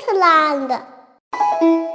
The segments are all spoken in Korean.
斯特拉的。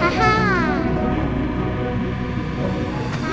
아하. 아.